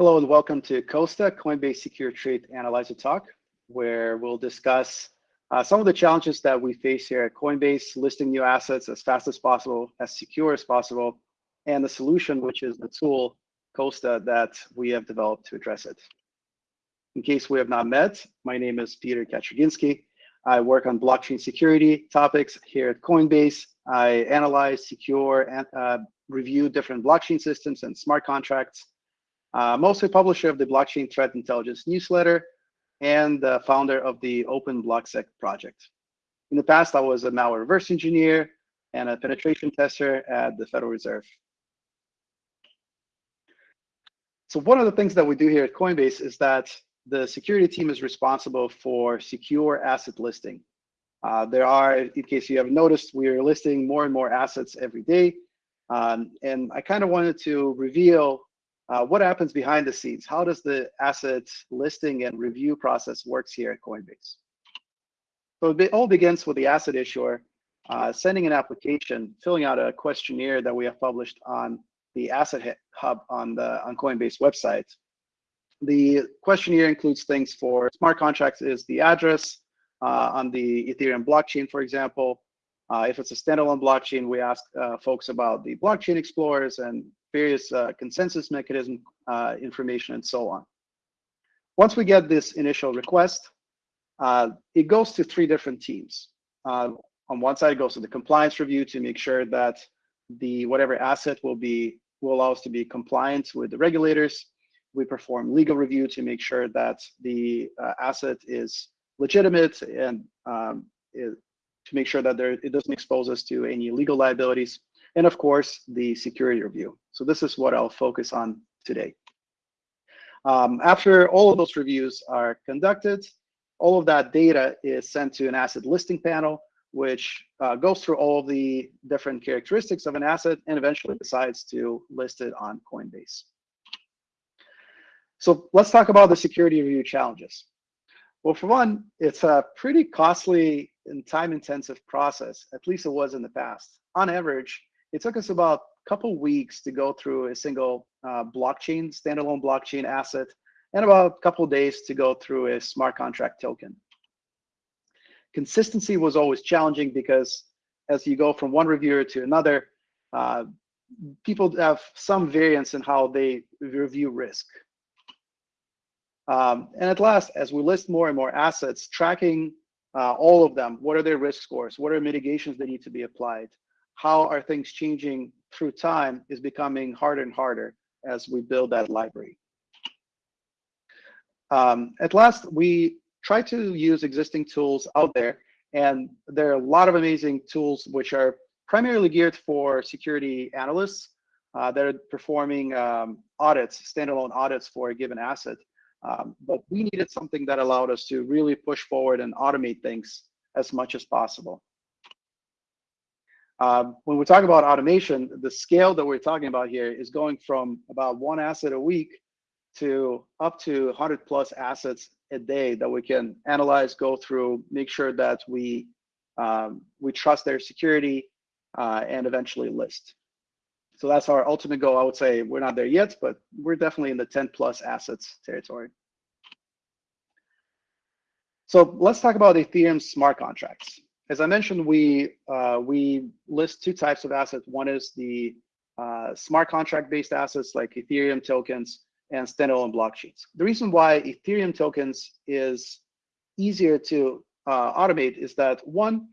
Hello and welcome to Costa, Coinbase Secure Trade Analyzer Talk, where we'll discuss uh, some of the challenges that we face here at Coinbase, listing new assets as fast as possible, as secure as possible, and the solution, which is the tool, Costa, that we have developed to address it. In case we have not met, my name is Peter Kacherginsky. I work on blockchain security topics here at Coinbase. I analyze, secure, and uh, review different blockchain systems and smart contracts uh, mostly publisher of the Blockchain Threat Intelligence newsletter and the founder of the Open BlockSec project. In the past, I was a malware reverse engineer and a penetration tester at the Federal Reserve. So one of the things that we do here at Coinbase is that the security team is responsible for secure asset listing. Uh, there are, in case you have noticed, we are listing more and more assets every day. Um, and I kind of wanted to reveal uh, what happens behind the scenes? How does the asset listing and review process works here at Coinbase? So it all begins with the asset issuer uh, sending an application, filling out a questionnaire that we have published on the Asset Hub on the on Coinbase website. The questionnaire includes things for smart contracts is the address uh, on the Ethereum blockchain, for example. Uh, if it's a standalone blockchain, we ask uh, folks about the blockchain explorers and various uh, consensus mechanism uh, information, and so on. Once we get this initial request, uh, it goes to three different teams. Uh, on one side, it goes to the compliance review to make sure that the whatever asset will be will allow us to be compliant with the regulators. We perform legal review to make sure that the uh, asset is legitimate and um, it, to make sure that there, it doesn't expose us to any legal liabilities and of course, the security review. So this is what I'll focus on today. Um, after all of those reviews are conducted, all of that data is sent to an asset listing panel, which uh, goes through all of the different characteristics of an asset and eventually decides to list it on Coinbase. So let's talk about the security review challenges. Well, for one, it's a pretty costly and time-intensive process, at least it was in the past. On average, it took us about a couple weeks to go through a single uh, blockchain, standalone blockchain asset, and about a couple days to go through a smart contract token. Consistency was always challenging because as you go from one reviewer to another, uh, people have some variance in how they review risk. Um, and at last, as we list more and more assets, tracking uh, all of them, what are their risk scores? What are mitigations that need to be applied? How are things changing through time is becoming harder and harder as we build that library. Um, at last, we try to use existing tools out there, and there are a lot of amazing tools which are primarily geared for security analysts uh, that are performing um, audits, standalone audits for a given asset. Um, but we needed something that allowed us to really push forward and automate things as much as possible. Um, when we talk about automation, the scale that we're talking about here is going from about one asset a week to up to 100 plus assets a day that we can analyze, go through, make sure that we um, we trust their security, uh, and eventually list. So that's our ultimate goal. I would say we're not there yet, but we're definitely in the 10 plus assets territory. So let's talk about Ethereum smart contracts as I mentioned, we uh, we list two types of assets. One is the uh, smart contract-based assets like Ethereum tokens and standalone blockchains. The reason why Ethereum tokens is easier to uh, automate is that one,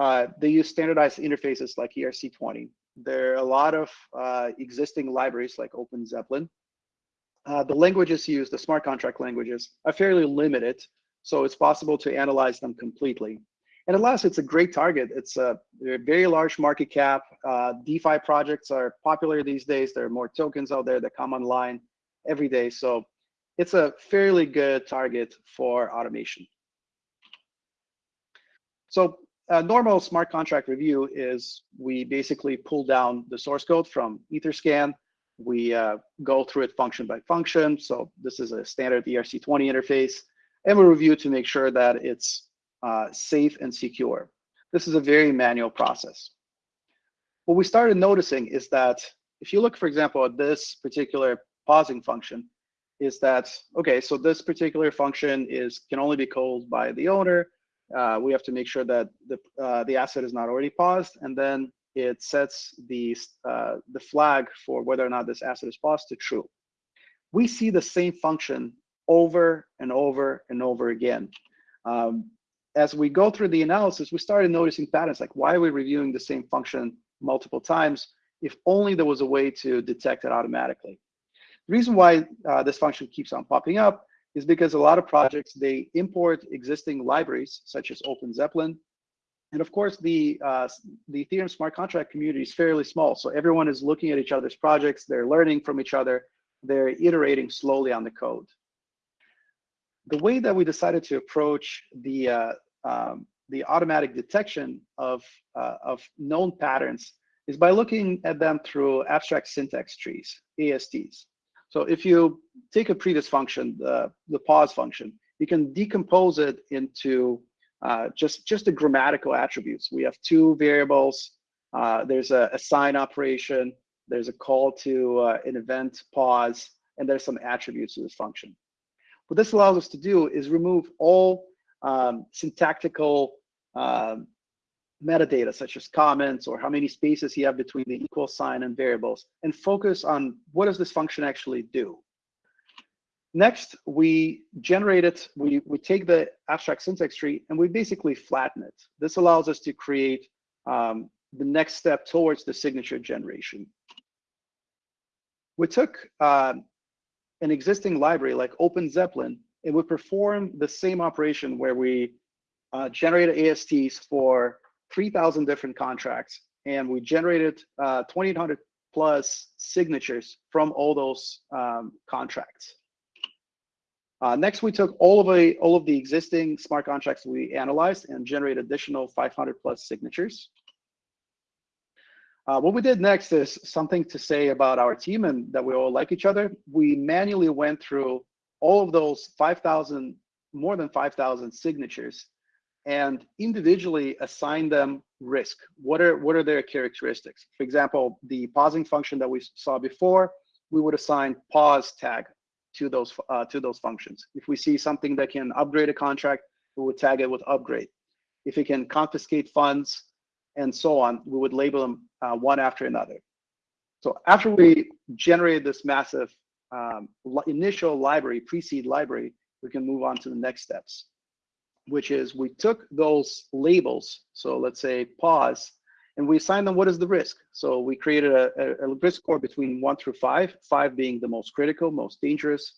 uh, they use standardized interfaces like ERC20. There are a lot of uh, existing libraries like OpenZeppelin. Uh, the languages used, the smart contract languages, are fairly limited, so it's possible to analyze them completely. And at last, it's a great target. It's a, a very large market cap. Uh, DeFi projects are popular these days. There are more tokens out there that come online every day. So it's a fairly good target for automation. So a normal smart contract review is we basically pull down the source code from Etherscan. We uh, go through it function by function. So this is a standard ERC20 interface. And we review to make sure that it's uh, safe and secure. This is a very manual process. What we started noticing is that if you look, for example, at this particular pausing function, is that, okay, so this particular function is can only be called by the owner. Uh, we have to make sure that the, uh, the asset is not already paused, and then it sets the, uh, the flag for whether or not this asset is paused to true. We see the same function over and over and over again. Um, as we go through the analysis, we started noticing patterns like why are we reviewing the same function multiple times? If only there was a way to detect it automatically. The reason why uh, this function keeps on popping up is because a lot of projects, they import existing libraries such as OpenZeppelin. And of course, the, uh, the Ethereum smart contract community is fairly small. So everyone is looking at each other's projects, they're learning from each other, they're iterating slowly on the code the way that we decided to approach the uh, um, the automatic detection of uh, of known patterns is by looking at them through abstract syntax trees, ASTs. So if you take a previous function, the, the pause function, you can decompose it into uh, just, just the grammatical attributes. We have two variables. Uh, there's a, a, sign operation. There's a call to uh, an event pause, and there's some attributes to this function. What this allows us to do is remove all um, syntactical um, metadata, such as comments or how many spaces you have between the equal sign and variables, and focus on what does this function actually do. Next, we generate it, we, we take the abstract syntax tree and we basically flatten it. This allows us to create um, the next step towards the signature generation. We took uh, an existing library like OpenZeppelin, it would perform the same operation where we uh, generated ASTs for 3,000 different contracts, and we generated uh, 2,800 plus signatures from all those um, contracts. Uh, next, we took all of, a, all of the existing smart contracts we analyzed and generated additional 500 plus signatures. Uh, what we did next is something to say about our team and that we all like each other. We manually went through all of those 5,000, more than 5,000 signatures and individually assign them risk. What are, what are their characteristics? For example, the pausing function that we saw before, we would assign pause tag to those, uh, to those functions. If we see something that can upgrade a contract, we would tag it with upgrade. If it can confiscate funds, and so on, we would label them uh, one after another. So after we generated this massive um, initial library, pre-seed library, we can move on to the next steps, which is we took those labels, so let's say pause, and we assigned them what is the risk. So we created a, a, a risk score between one through five, five being the most critical, most dangerous.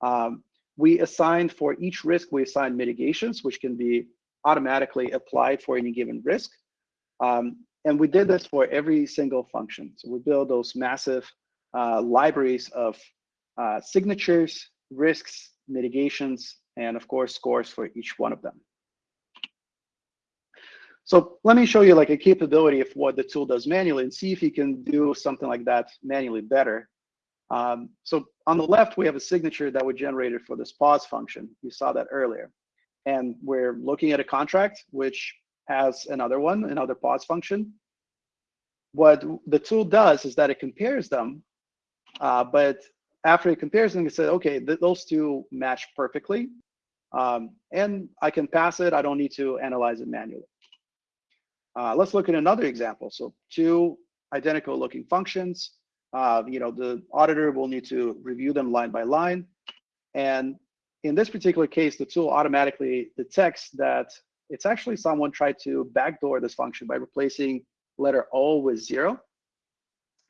Um, we assigned for each risk, we assigned mitigations, which can be automatically applied for any given risk. Um, and we did this for every single function. So we build those massive uh, libraries of uh, signatures, risks, mitigations, and of course, scores for each one of them. So let me show you like a capability of what the tool does manually and see if you can do something like that manually better. Um, so on the left, we have a signature that we generated for this pause function. You saw that earlier. And we're looking at a contract, which has another one, another pause function. What the tool does is that it compares them, uh, but after it compares them, it says, okay, th those two match perfectly, um, and I can pass it. I don't need to analyze it manually. Uh, let's look at another example. So two identical looking functions. Uh, you know, the auditor will need to review them line by line. And in this particular case, the tool automatically detects that it's actually someone tried to backdoor this function by replacing letter O with zero.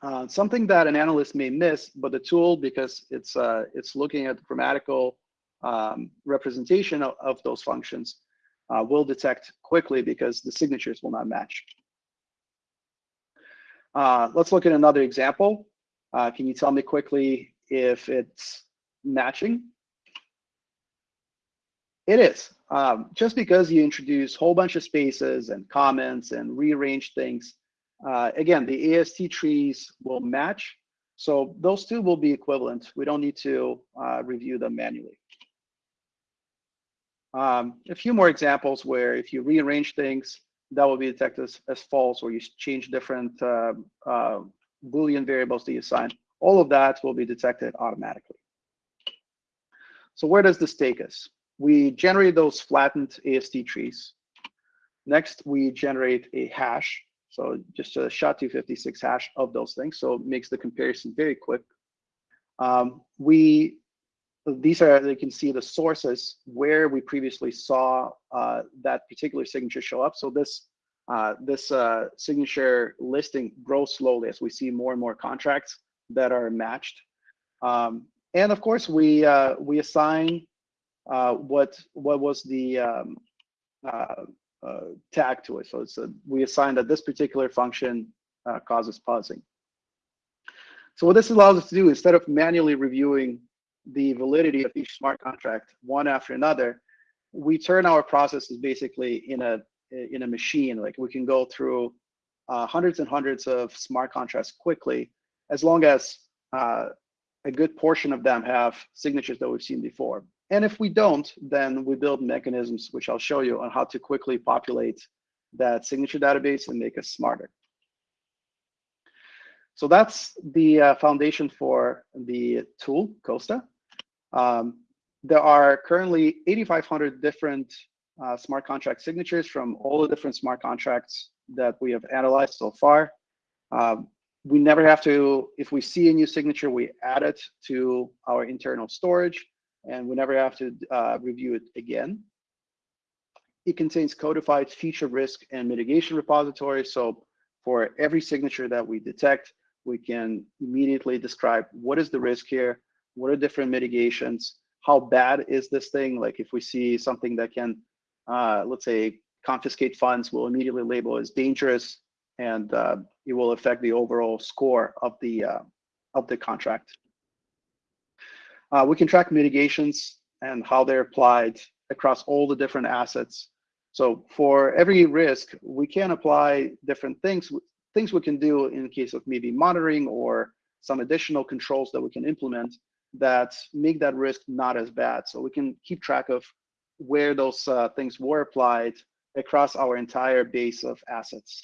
Uh, something that an analyst may miss, but the tool, because it's uh, it's looking at the grammatical um, representation of, of, those functions, uh, will detect quickly because the signatures will not match. Uh, let's look at another example. Uh, can you tell me quickly if it's matching? It is. Um, just because you introduce a whole bunch of spaces and comments and rearrange things, uh, again, the AST trees will match. So those two will be equivalent. We don't need to uh, review them manually. Um, a few more examples where if you rearrange things, that will be detected as, as false, or you change different uh, uh Boolean variables that you assign. All of that will be detected automatically. So where does this take us? We generate those flattened AST trees. Next, we generate a hash. So just a SHA-256 hash of those things. So it makes the comparison very quick. Um, we these are you can see the sources where we previously saw uh, that particular signature show up. So this uh, this uh, signature listing grows slowly as we see more and more contracts that are matched. Um, and of course, we uh, we assign uh, what what was the um, uh, tag to it. So it's a, we assign that this particular function causes pausing. So what this allows us to do, instead of manually reviewing the validity of each smart contract one after another, we turn our processes basically in a in a machine. Like we can go through uh, hundreds and hundreds of smart contracts quickly, as long as uh, a good portion of them have signatures that we've seen before. And if we don't, then we build mechanisms, which I'll show you on how to quickly populate that signature database and make us smarter. So that's the uh, foundation for the tool, Costa. Um, there are currently 8,500 different uh, smart contract signatures from all the different smart contracts that we have analyzed so far. Um, we never have to, if we see a new signature, we add it to our internal storage, and we never have to uh, review it again. It contains codified feature risk and mitigation repositories. So for every signature that we detect, we can immediately describe what is the risk here, what are different mitigations, how bad is this thing? Like if we see something that can, uh, let's say, confiscate funds, we'll immediately label as dangerous, and uh, it will affect the overall score of the uh, of the contract. Uh, we can track mitigations and how they're applied across all the different assets. So for every risk, we can apply different things things we can do in case of maybe monitoring or some additional controls that we can implement that make that risk not as bad. So we can keep track of where those uh, things were applied across our entire base of assets.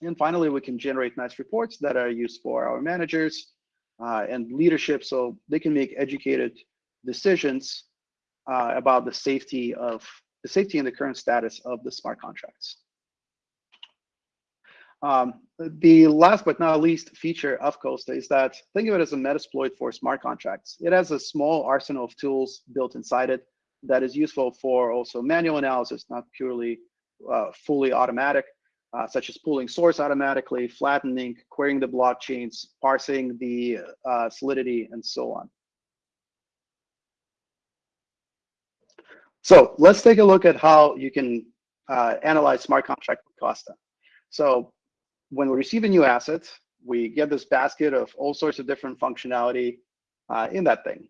And finally, we can generate nice reports that are used for our managers and leadership so they can make educated decisions uh, about the safety of the safety and the current status of the smart contracts. Um, the last but not least feature of Costa is that think of it as a Metasploit for smart contracts. It has a small arsenal of tools built inside it that is useful for also manual analysis, not purely uh, fully automatic, uh, such as pulling source automatically, flattening, querying the blockchains, parsing the uh, solidity, and so on. So let's take a look at how you can uh, analyze smart contract with Costa. So when we receive a new asset, we get this basket of all sorts of different functionality uh, in that thing.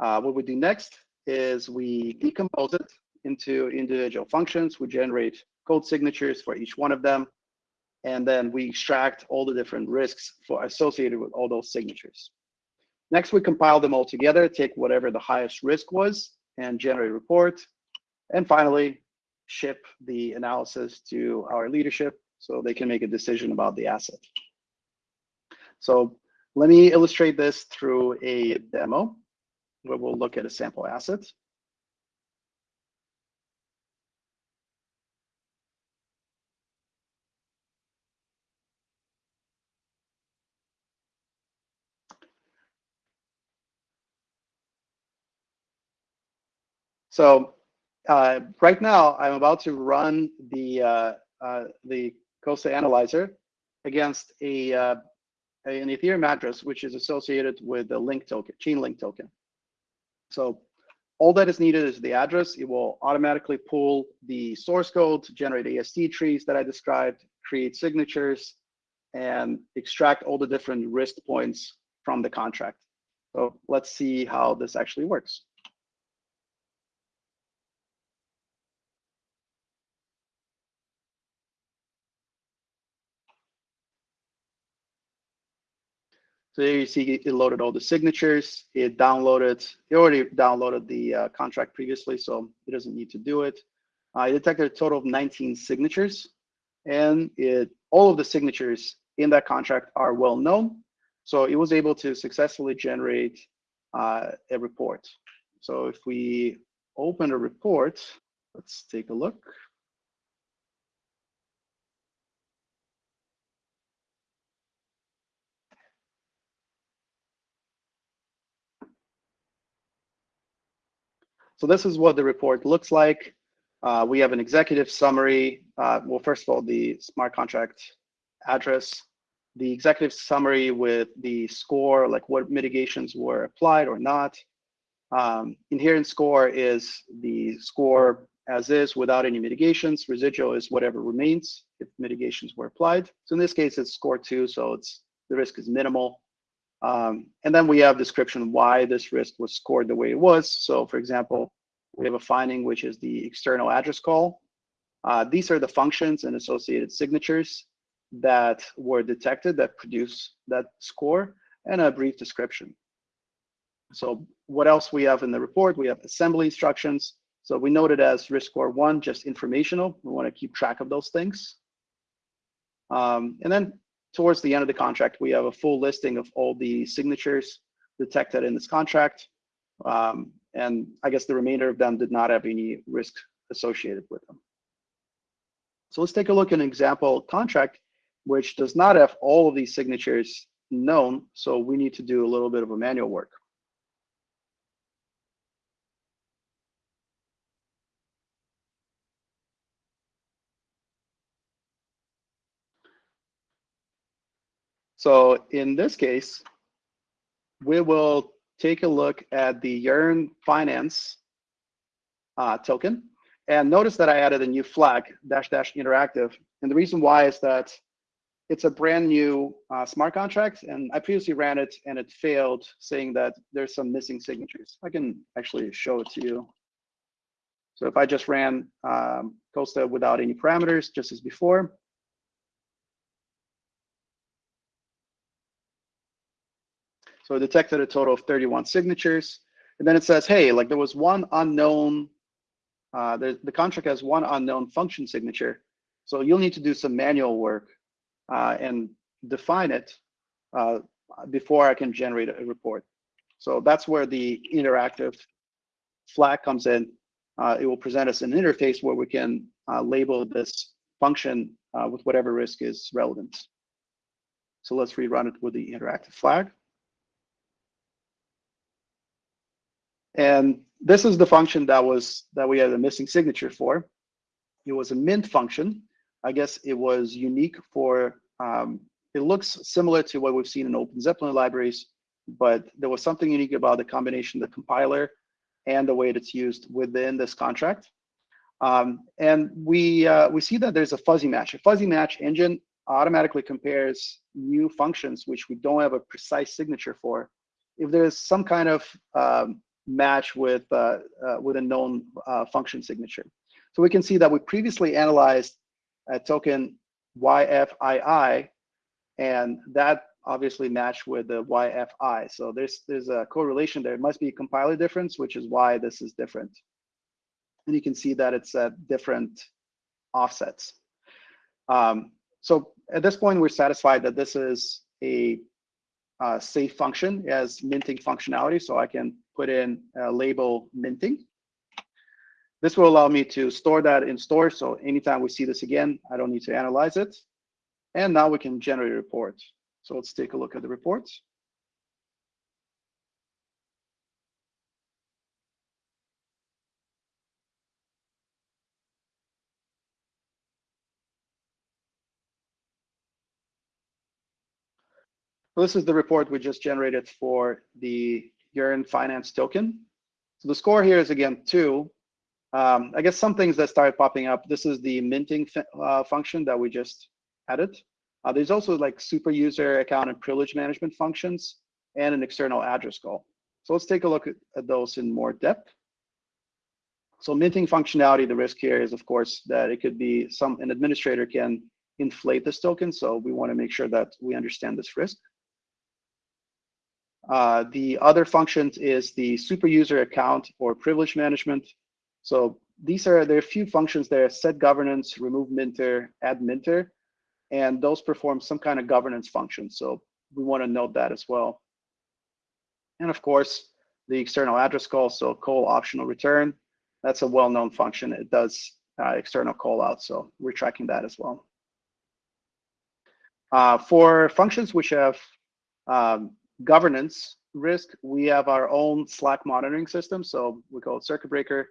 Uh, what we do next is we decompose it into individual functions. We generate code signatures for each one of them. And then we extract all the different risks for associated with all those signatures. Next, we compile them all together, take whatever the highest risk was and generate a report. And finally, ship the analysis to our leadership so they can make a decision about the asset. So let me illustrate this through a demo where we'll look at a sample asset. So uh, right now, I'm about to run the uh, uh, the Costa Analyzer against a, uh, an Ethereum address, which is associated with the link token, Chainlink token. So all that is needed is the address. It will automatically pull the source code, generate AST trees that I described, create signatures, and extract all the different risk points from the contract. So let's see how this actually works. So there you see it loaded all the signatures. It downloaded, it already downloaded the uh, contract previously, so it doesn't need to do it. Uh, it detected a total of 19 signatures, and it all of the signatures in that contract are well known. So it was able to successfully generate uh, a report. So if we open a report, let's take a look. So this is what the report looks like. Uh, we have an executive summary. Uh, well, first of all, the smart contract address, the executive summary with the score, like what mitigations were applied or not. Um, inherent score is the score as is without any mitigations. Residual is whatever remains if mitigations were applied. So in this case, it's score two, so it's the risk is minimal. Um, and then we have description why this risk was scored the way it was. So for example, we have a finding which is the external address call. Uh, these are the functions and associated signatures that were detected that produce that score and a brief description. So what else we have in the report? We have assembly instructions. So we noted as risk score one, just informational. We want to keep track of those things. Um, and then towards the end of the contract, we have a full listing of all the signatures detected in this contract. Um, and I guess the remainder of them did not have any risk associated with them. So let's take a look at an example contract which does not have all of these signatures known. So we need to do a little bit of a manual work. So in this case, we will take a look at the Yearn Finance uh, token. And notice that I added a new flag, dash dash interactive. And the reason why is that it's a brand new uh, smart contract. And I previously ran it and it failed saying that there's some missing signatures. I can actually show it to you. So if I just ran um, Costa without any parameters, just as before, So it detected a total of 31 signatures. And then it says, hey, like there was one unknown, uh, the, the contract has one unknown function signature. So you'll need to do some manual work uh, and define it uh, before I can generate a report. So that's where the interactive flag comes in. Uh, it will present us an interface where we can uh, label this function uh, with whatever risk is relevant. So let's rerun it with the interactive flag. And this is the function that was that we had a missing signature for. It was a mint function. I guess it was unique for, um, it looks similar to what we've seen in OpenZeppelin libraries, but there was something unique about the combination of the compiler and the way it's used within this contract. Um, and we, uh, we see that there's a fuzzy match. A fuzzy match engine automatically compares new functions which we don't have a precise signature for. If there's some kind of um, match with, uh, uh, with a known uh, function signature. So we can see that we previously analyzed a token YFII, and that obviously matched with the YFI. So there's, there's a correlation there. It must be a compiler difference, which is why this is different. And you can see that it's at different offsets. Um, so at this point, we're satisfied that this is a uh, safe function as minting functionality. So I can put in a label minting. This will allow me to store that in store. So anytime we see this again, I don't need to analyze it. And now we can generate a report. So let's take a look at the reports. This is the report we just generated for the Yearn Finance token. So the score here is again two. Um, I guess some things that started popping up. This is the minting uh, function that we just added. Uh, there's also like super user account and privilege management functions and an external address call. So let's take a look at, at those in more depth. So minting functionality, the risk here is of course that it could be some an administrator can inflate this token. So we want to make sure that we understand this risk. Uh, the other functions is the super user account or privilege management. So these are, there are a few functions there, set governance, remove minter, add minter, and those perform some kind of governance function. So we want to note that as well. And of course, the external address call, so call optional return. That's a well-known function. It does uh, external call out, so we're tracking that as well. Uh, for functions which have um, governance risk, we have our own Slack monitoring system. So we call it circuit breaker.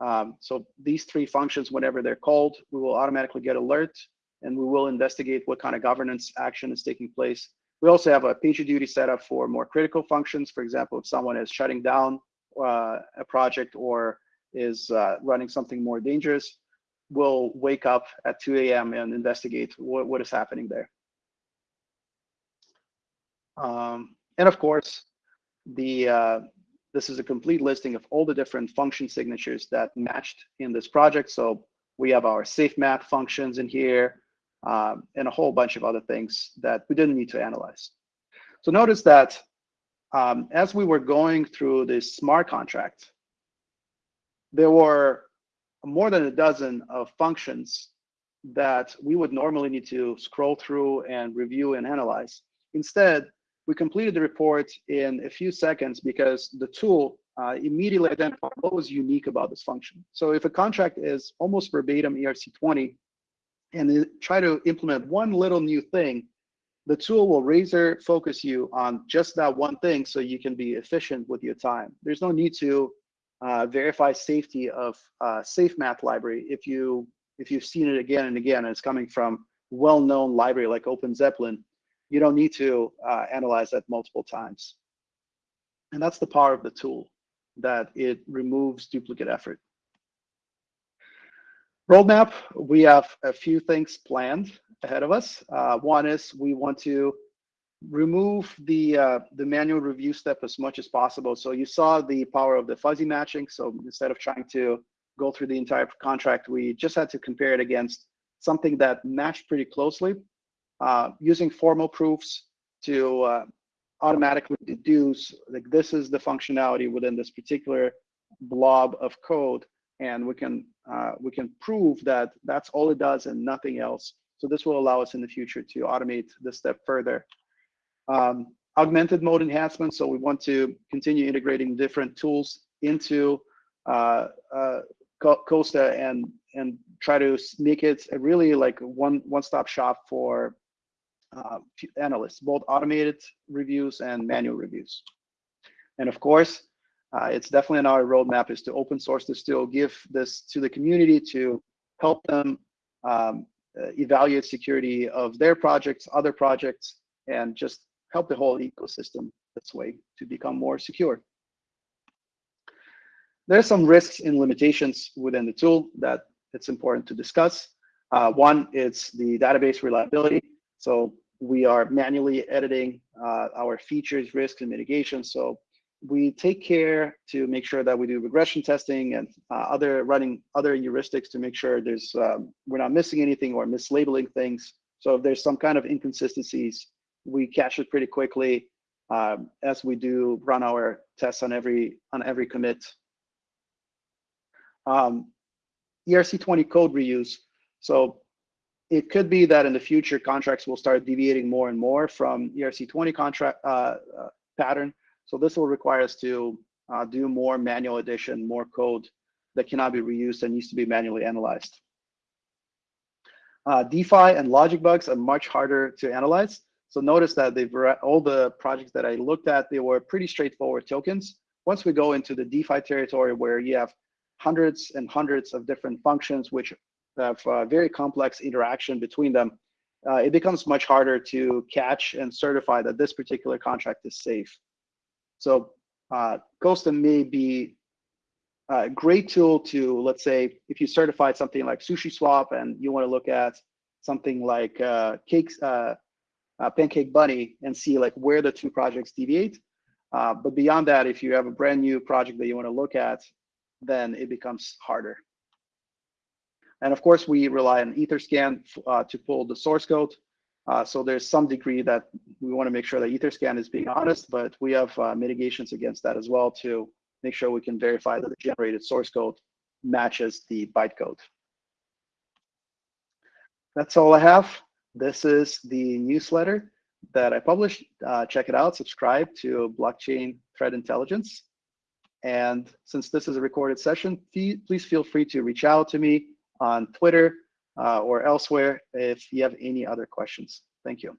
Um, so these three functions, whenever they're called, we will automatically get alert and we will investigate what kind of governance action is taking place. We also have a PagerDuty setup for more critical functions. For example, if someone is shutting down uh, a project or is uh, running something more dangerous, we'll wake up at 2 a.m. and investigate what, what is happening there. Um, and of course, the uh, this is a complete listing of all the different function signatures that matched in this project. So we have our SafeMath functions in here um, and a whole bunch of other things that we didn't need to analyze. So notice that um, as we were going through this smart contract, there were more than a dozen of functions that we would normally need to scroll through and review and analyze. Instead, we completed the report in a few seconds because the tool uh, immediately identified what was unique about this function. So if a contract is almost verbatim ERC20 and try to implement one little new thing, the tool will razor focus you on just that one thing so you can be efficient with your time. There's no need to uh, verify safety of uh, SafeMath library if you if you've seen it again and again and it's coming from well-known library like OpenZeppelin you don't need to uh, analyze that multiple times. And that's the power of the tool, that it removes duplicate effort. Roadmap, we have a few things planned ahead of us. Uh, one is we want to remove the uh, the manual review step as much as possible. So you saw the power of the fuzzy matching. So instead of trying to go through the entire contract, we just had to compare it against something that matched pretty closely uh, using formal proofs to uh, automatically deduce like this is the functionality within this particular blob of code and we can uh, we can prove that that's all it does and nothing else. So this will allow us in the future to automate this step further. Um, augmented mode enhancement so we want to continue integrating different tools into uh, uh, Costa and and try to make it a really like one one-stop shop for uh, analysts, both automated reviews and manual reviews. And of course, uh, it's definitely in our roadmap is to open source this tool, give this to the community to help them um, uh, evaluate security of their projects, other projects, and just help the whole ecosystem this way to become more secure. There are some risks and limitations within the tool that it's important to discuss. Uh, one is the database reliability. So we are manually editing uh, our features, risks, and mitigation. So we take care to make sure that we do regression testing and uh, other running other heuristics to make sure there's um, we're not missing anything or mislabeling things. So if there's some kind of inconsistencies, we catch it pretty quickly um, as we do run our tests on every on every commit. Um, ERC20 code reuse. So it could be that in the future contracts will start deviating more and more from ERC20 contract uh, uh, pattern. So this will require us to uh, do more manual addition, more code that cannot be reused and needs to be manually analyzed. Uh, DeFi and logic bugs are much harder to analyze. So notice that they've all the projects that I looked at, they were pretty straightforward tokens. Once we go into the DeFi territory where you have hundreds and hundreds of different functions which have uh, very complex interaction between them, uh, it becomes much harder to catch and certify that this particular contract is safe. So uh, may be a great tool to, let's say, if you certified something like SushiSwap and you want to look at something like uh, cakes, uh, uh, Pancake Bunny and see like where the two projects deviate. Uh, but beyond that, if you have a brand new project that you want to look at, then it becomes harder. And of course, we rely on Etherscan uh, to pull the source code. Uh, so there's some degree that we want to make sure that Etherscan is being honest, but we have uh, mitigations against that as well to make sure we can verify that the generated source code matches the bytecode. That's all I have. This is the newsletter that I published. Uh, check it out, subscribe to Blockchain Threat Intelligence. And since this is a recorded session, please feel free to reach out to me on Twitter uh, or elsewhere if you have any other questions. Thank you.